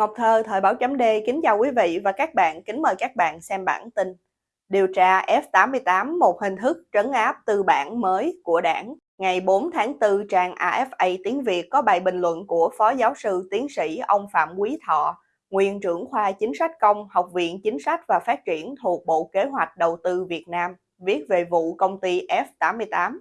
Ngọc Thơ, Thời báo chấm D kính chào quý vị và các bạn, kính mời các bạn xem bản tin. Điều tra F88, một hình thức trấn áp tư bản mới của đảng. Ngày 4 tháng 4, trang AFA tiếng Việt có bài bình luận của Phó Giáo sư Tiến sĩ ông Phạm Quý Thọ, nguyên trưởng khoa chính sách công, Học viện Chính sách và Phát triển thuộc Bộ Kế hoạch Đầu tư Việt Nam, viết về vụ công ty F88.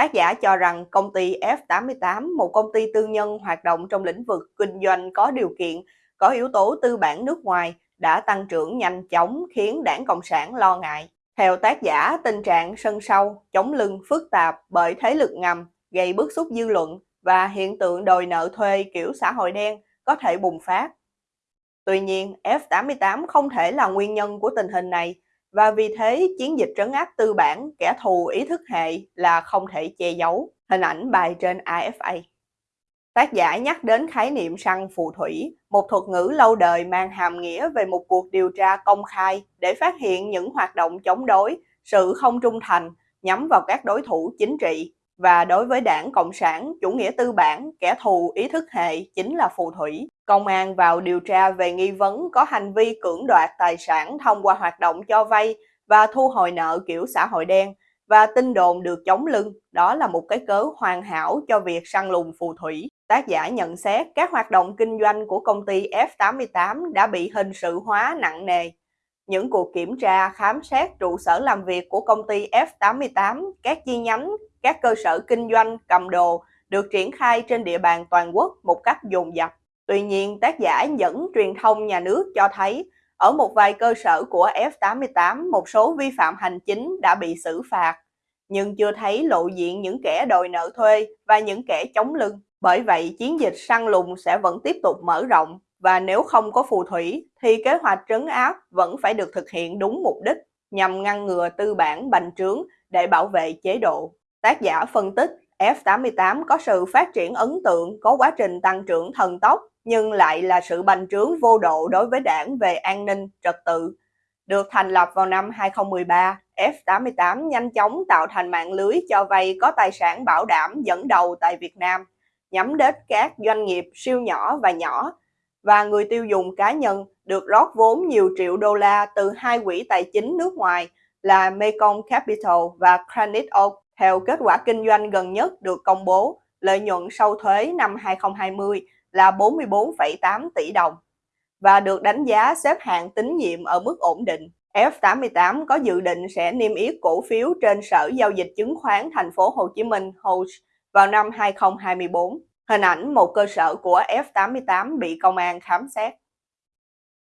Tác giả cho rằng công ty F88, một công ty tư nhân hoạt động trong lĩnh vực kinh doanh có điều kiện, có yếu tố tư bản nước ngoài, đã tăng trưởng nhanh chóng khiến đảng Cộng sản lo ngại. Theo tác giả, tình trạng sân sâu chống lưng phức tạp bởi thế lực ngầm, gây bức xúc dư luận và hiện tượng đòi nợ thuê kiểu xã hội đen có thể bùng phát. Tuy nhiên, F88 không thể là nguyên nhân của tình hình này, và vì thế chiến dịch trấn áp tư bản kẻ thù ý thức hệ là không thể che giấu. Hình ảnh bài trên AFA. Tác giả nhắc đến khái niệm săn phù thủy, một thuật ngữ lâu đời mang hàm nghĩa về một cuộc điều tra công khai để phát hiện những hoạt động chống đối, sự không trung thành nhắm vào các đối thủ chính trị. Và đối với đảng Cộng sản, chủ nghĩa tư bản, kẻ thù ý thức hệ chính là phù thủy. Công an vào điều tra về nghi vấn có hành vi cưỡng đoạt tài sản thông qua hoạt động cho vay và thu hồi nợ kiểu xã hội đen và tin đồn được chống lưng, đó là một cái cớ hoàn hảo cho việc săn lùng phù thủy. Tác giả nhận xét các hoạt động kinh doanh của công ty F88 đã bị hình sự hóa nặng nề. Những cuộc kiểm tra, khám xét trụ sở làm việc của công ty F88, các chi nhánh, các cơ sở kinh doanh, cầm đồ được triển khai trên địa bàn toàn quốc một cách dồn dập. Tuy nhiên, tác giả dẫn truyền thông nhà nước cho thấy ở một vài cơ sở của F88 một số vi phạm hành chính đã bị xử phạt, nhưng chưa thấy lộ diện những kẻ đòi nợ thuê và những kẻ chống lưng. Bởi vậy, chiến dịch săn lùng sẽ vẫn tiếp tục mở rộng và nếu không có phù thủy thì kế hoạch trấn áp vẫn phải được thực hiện đúng mục đích nhằm ngăn ngừa tư bản bành trướng để bảo vệ chế độ. Tác giả phân tích F88 có sự phát triển ấn tượng, có quá trình tăng trưởng thần tốc nhưng lại là sự bành trướng vô độ đối với đảng về an ninh, trật tự. Được thành lập vào năm 2013, F88 nhanh chóng tạo thành mạng lưới cho vay có tài sản bảo đảm dẫn đầu tại Việt Nam, nhắm đến các doanh nghiệp siêu nhỏ và nhỏ, và người tiêu dùng cá nhân được rót vốn nhiều triệu đô la từ hai quỹ tài chính nước ngoài là Mekong Capital và Granite Oak. Theo kết quả kinh doanh gần nhất được công bố, lợi nhuận sau thuế năm 2020 là 44,8 tỷ đồng và được đánh giá xếp hạng tín nhiệm ở mức ổn định. F88 có dự định sẽ niêm yết cổ phiếu trên Sở Giao dịch Chứng khoán Thành phố Hồ Chí Minh HOSE vào năm 2024. Hình ảnh một cơ sở của F88 bị công an khám xét.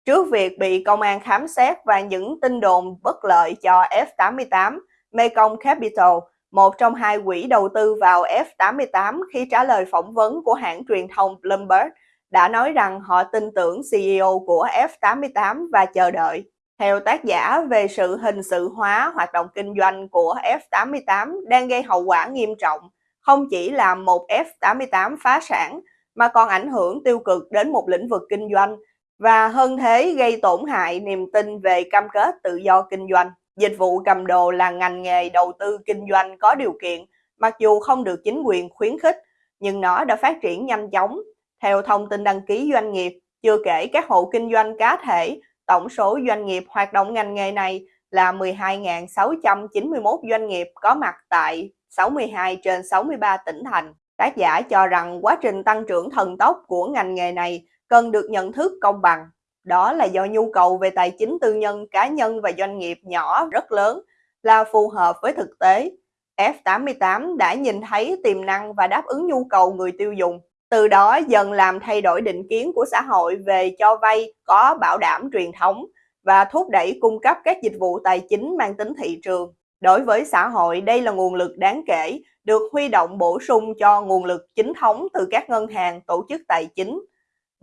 Trước việc bị công an khám xét và những tin đồn bất lợi cho F88, Mekong Capital một trong hai quỹ đầu tư vào F88 khi trả lời phỏng vấn của hãng truyền thông Bloomberg, đã nói rằng họ tin tưởng CEO của F88 và chờ đợi. Theo tác giả về sự hình sự hóa hoạt động kinh doanh của F88 đang gây hậu quả nghiêm trọng, không chỉ làm một F88 phá sản mà còn ảnh hưởng tiêu cực đến một lĩnh vực kinh doanh và hơn thế gây tổn hại niềm tin về cam kết tự do kinh doanh. Dịch vụ cầm đồ là ngành nghề đầu tư kinh doanh có điều kiện, mặc dù không được chính quyền khuyến khích, nhưng nó đã phát triển nhanh chóng. Theo thông tin đăng ký doanh nghiệp, chưa kể các hộ kinh doanh cá thể, tổng số doanh nghiệp hoạt động ngành nghề này là 12.691 doanh nghiệp có mặt tại 62 trên 63 tỉnh thành. Tác giả cho rằng quá trình tăng trưởng thần tốc của ngành nghề này cần được nhận thức công bằng đó là do nhu cầu về tài chính tư nhân, cá nhân và doanh nghiệp nhỏ rất lớn là phù hợp với thực tế. F88 đã nhìn thấy tiềm năng và đáp ứng nhu cầu người tiêu dùng. Từ đó dần làm thay đổi định kiến của xã hội về cho vay có bảo đảm truyền thống và thúc đẩy cung cấp các dịch vụ tài chính mang tính thị trường. Đối với xã hội, đây là nguồn lực đáng kể, được huy động bổ sung cho nguồn lực chính thống từ các ngân hàng, tổ chức tài chính,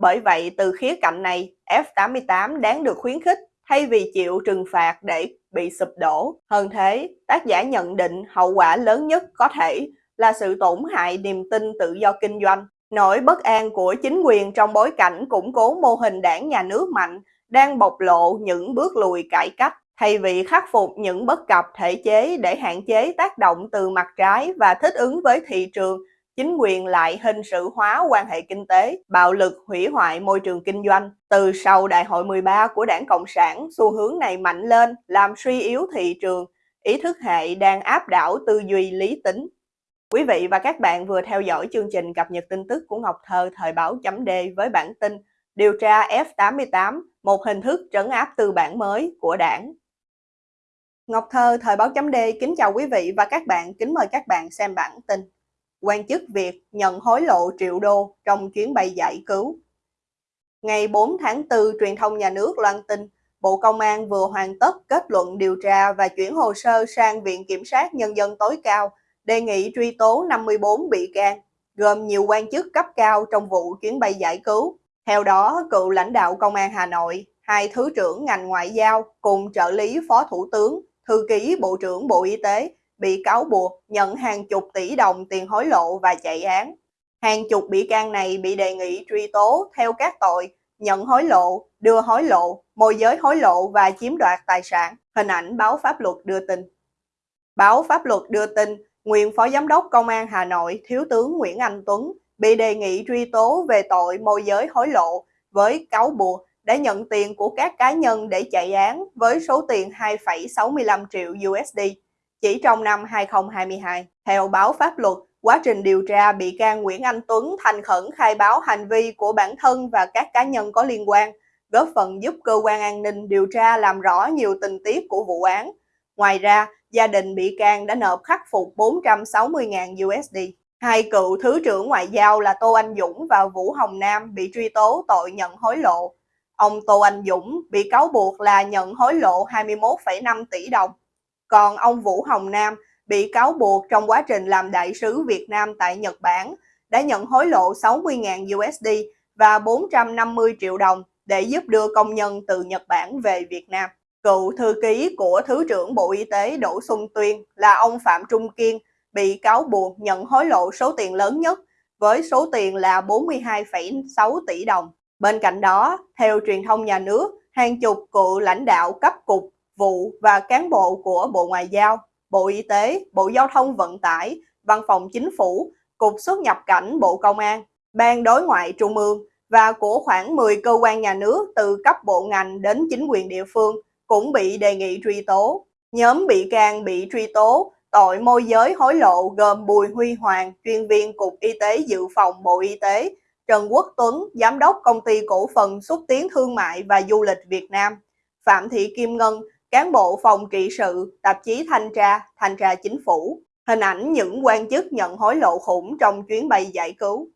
bởi vậy, từ khía cạnh này, F88 đáng được khuyến khích thay vì chịu trừng phạt để bị sụp đổ. Hơn thế, tác giả nhận định hậu quả lớn nhất có thể là sự tổn hại niềm tin tự do kinh doanh. Nỗi bất an của chính quyền trong bối cảnh củng cố mô hình đảng nhà nước mạnh đang bộc lộ những bước lùi cải cách. Thay vì khắc phục những bất cập thể chế để hạn chế tác động từ mặt trái và thích ứng với thị trường chính quyền lại hình sự hóa quan hệ kinh tế, bạo lực hủy hoại môi trường kinh doanh. Từ sau đại hội 13 của đảng Cộng sản, xu hướng này mạnh lên, làm suy yếu thị trường, ý thức hệ đang áp đảo tư duy lý tính. Quý vị và các bạn vừa theo dõi chương trình cập nhật tin tức của Ngọc Thơ thời báo chấm D với bản tin Điều tra F88, một hình thức trấn áp tư bản mới của đảng. Ngọc Thơ thời báo chấm D kính chào quý vị và các bạn, kính mời các bạn xem bản tin quan chức Việt nhận hối lộ triệu đô trong chuyến bay giải cứu. Ngày 4 tháng 4, truyền thông nhà nước loan tin Bộ Công an vừa hoàn tất kết luận điều tra và chuyển hồ sơ sang Viện Kiểm sát Nhân dân tối cao, đề nghị truy tố 54 bị can, gồm nhiều quan chức cấp cao trong vụ chuyến bay giải cứu. Theo đó, cựu lãnh đạo Công an Hà Nội, hai Thứ trưởng ngành ngoại giao cùng trợ lý Phó Thủ tướng, Thư ký Bộ trưởng Bộ Y tế bị cáo buộc nhận hàng chục tỷ đồng tiền hối lộ và chạy án. Hàng chục bị can này bị đề nghị truy tố theo các tội nhận hối lộ, đưa hối lộ, môi giới hối lộ và chiếm đoạt tài sản. Hình ảnh báo pháp luật đưa tin. Báo pháp luật đưa tin, nguyên Phó Giám đốc Công an Hà Nội Thiếu tướng Nguyễn Anh Tuấn bị đề nghị truy tố về tội môi giới hối lộ với cáo buộc đã nhận tiền của các cá nhân để chạy án với số tiền 2,65 triệu USD chỉ trong năm 2022. Theo báo pháp luật, quá trình điều tra bị can Nguyễn Anh Tuấn thành khẩn khai báo hành vi của bản thân và các cá nhân có liên quan, góp phần giúp cơ quan an ninh điều tra làm rõ nhiều tình tiết của vụ án. Ngoài ra, gia đình bị can đã nộp khắc phục 460.000 USD. Hai cựu Thứ trưởng Ngoại giao là Tô Anh Dũng và Vũ Hồng Nam bị truy tố tội nhận hối lộ. Ông Tô Anh Dũng bị cáo buộc là nhận hối lộ 21,5 tỷ đồng còn ông Vũ Hồng Nam bị cáo buộc trong quá trình làm đại sứ Việt Nam tại Nhật Bản đã nhận hối lộ 60.000 USD và 450 triệu đồng để giúp đưa công nhân từ Nhật Bản về Việt Nam. Cựu thư ký của Thứ trưởng Bộ Y tế Đỗ Xuân Tuyên là ông Phạm Trung Kiên bị cáo buộc nhận hối lộ số tiền lớn nhất với số tiền là 42,6 tỷ đồng. Bên cạnh đó, theo truyền thông nhà nước, hàng chục cựu lãnh đạo cấp cục vụ và cán bộ của Bộ Ngoại giao, Bộ Y tế, Bộ Giao thông Vận tải, Văn phòng Chính phủ, Cục xuất nhập cảnh Bộ Công an, Ban đối ngoại Trung ương và của khoảng 10 cơ quan nhà nước từ cấp bộ ngành đến chính quyền địa phương cũng bị đề nghị truy tố. Nhóm bị can bị truy tố tội môi giới hối lộ gồm Bùi Huy Hoàng, chuyên viên Cục Y tế Dự phòng Bộ Y tế, Trần Quốc Tuấn, Giám đốc Công ty Cổ phần Xúc tiến Thương mại và Du lịch Việt Nam, Phạm Thị Kim Ngân, cán bộ phòng trị sự, tạp chí thanh tra, thanh tra chính phủ, hình ảnh những quan chức nhận hối lộ khủng trong chuyến bay giải cứu.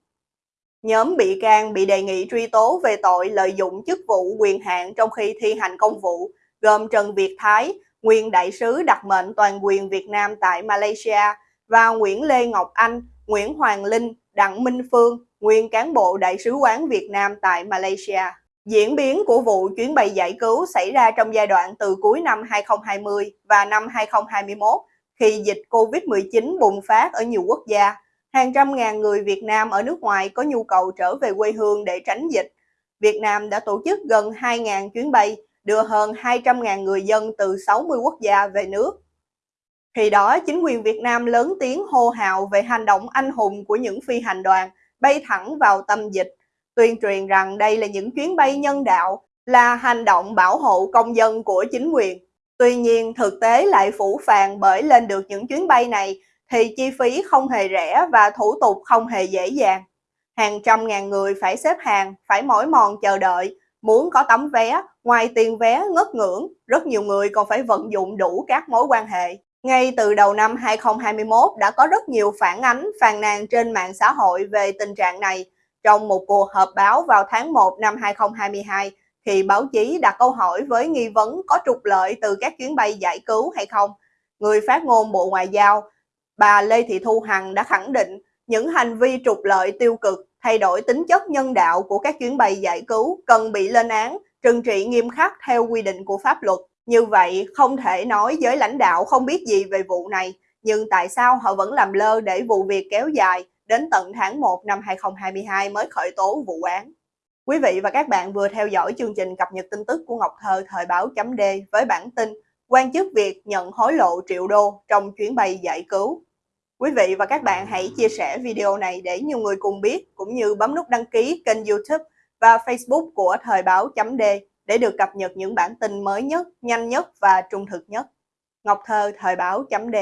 Nhóm bị can bị đề nghị truy tố về tội lợi dụng chức vụ quyền hạn trong khi thi hành công vụ, gồm Trần Việt Thái, nguyên đại sứ đặc mệnh toàn quyền Việt Nam tại Malaysia và Nguyễn Lê Ngọc Anh, Nguyễn Hoàng Linh, Đặng Minh Phương, nguyên cán bộ đại sứ quán Việt Nam tại Malaysia. Diễn biến của vụ chuyến bay giải cứu xảy ra trong giai đoạn từ cuối năm 2020 và năm 2021 khi dịch Covid-19 bùng phát ở nhiều quốc gia. Hàng trăm ngàn người Việt Nam ở nước ngoài có nhu cầu trở về quê hương để tránh dịch. Việt Nam đã tổ chức gần 2.000 chuyến bay, đưa hơn 200.000 người dân từ 60 quốc gia về nước. Khi đó, chính quyền Việt Nam lớn tiếng hô hào về hành động anh hùng của những phi hành đoàn bay thẳng vào tâm dịch tuyên truyền rằng đây là những chuyến bay nhân đạo, là hành động bảo hộ công dân của chính quyền. Tuy nhiên, thực tế lại phủ phàng bởi lên được những chuyến bay này thì chi phí không hề rẻ và thủ tục không hề dễ dàng. Hàng trăm ngàn người phải xếp hàng, phải mỏi mòn chờ đợi, muốn có tấm vé, ngoài tiền vé ngất ngưỡng, rất nhiều người còn phải vận dụng đủ các mối quan hệ. Ngay từ đầu năm 2021 đã có rất nhiều phản ánh, phàn nàn trên mạng xã hội về tình trạng này, trong một cuộc họp báo vào tháng 1 năm 2022, thì báo chí đặt câu hỏi với nghi vấn có trục lợi từ các chuyến bay giải cứu hay không, người phát ngôn Bộ Ngoại giao, bà Lê Thị Thu Hằng đã khẳng định những hành vi trục lợi tiêu cực, thay đổi tính chất nhân đạo của các chuyến bay giải cứu cần bị lên án, trừng trị nghiêm khắc theo quy định của pháp luật. Như vậy, không thể nói giới lãnh đạo không biết gì về vụ này, nhưng tại sao họ vẫn làm lơ để vụ việc kéo dài, đến tận tháng 1 năm 2022 mới khởi tố vụ án. Quý vị và các bạn vừa theo dõi chương trình cập nhật tin tức của Ngọc Thơ thời báo chấm D với bản tin quan chức Việt nhận hối lộ triệu đô trong chuyến bay giải cứu. Quý vị và các bạn hãy chia sẻ video này để nhiều người cùng biết, cũng như bấm nút đăng ký kênh youtube và Facebook của Thời báo chấm D để được cập nhật những bản tin mới nhất, nhanh nhất và trung thực nhất. Ngọc Thơ, Thời báo chấm D